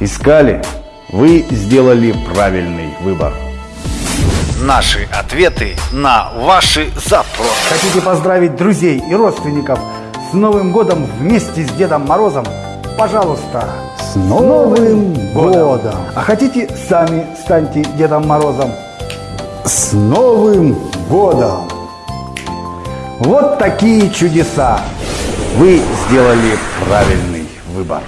Искали? Вы сделали правильный выбор. Наши ответы на ваши запросы. Хотите поздравить друзей и родственников с Новым годом вместе с Дедом Морозом? Пожалуйста, С Новым годом! А хотите сами станьте Дедом Морозом? С Новым годом! Вот такие чудеса! Вы сделали правильный выбор.